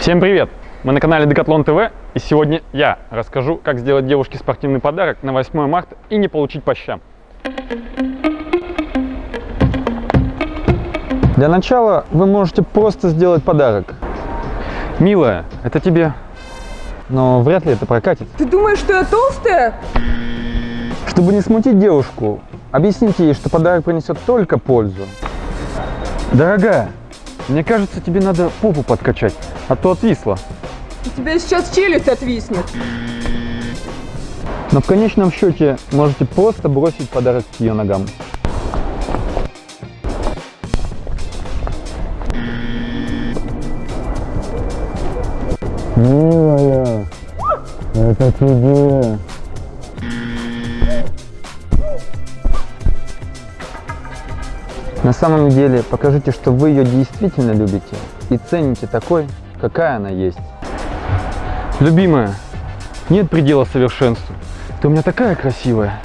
Всем привет! Мы на канале Decathlon TV и сегодня я расскажу, как сделать девушке спортивный подарок на 8 марта и не получить по щам. Для начала вы можете просто сделать подарок. Милая, это тебе. Но вряд ли это прокатит. Ты думаешь, что я толстая? Чтобы не смутить девушку, объясните ей, что подарок принесет только пользу. Дорогая, мне кажется, тебе надо попу подкачать, а то отвисла. У тебя сейчас челюсть отвиснет. Но в конечном счете можете просто бросить подарок к ее ногам. Милая, это тебе. На самом деле покажите, что вы ее действительно любите и цените такой, какая она есть. Любимая, нет предела совершенству. Ты у меня такая красивая.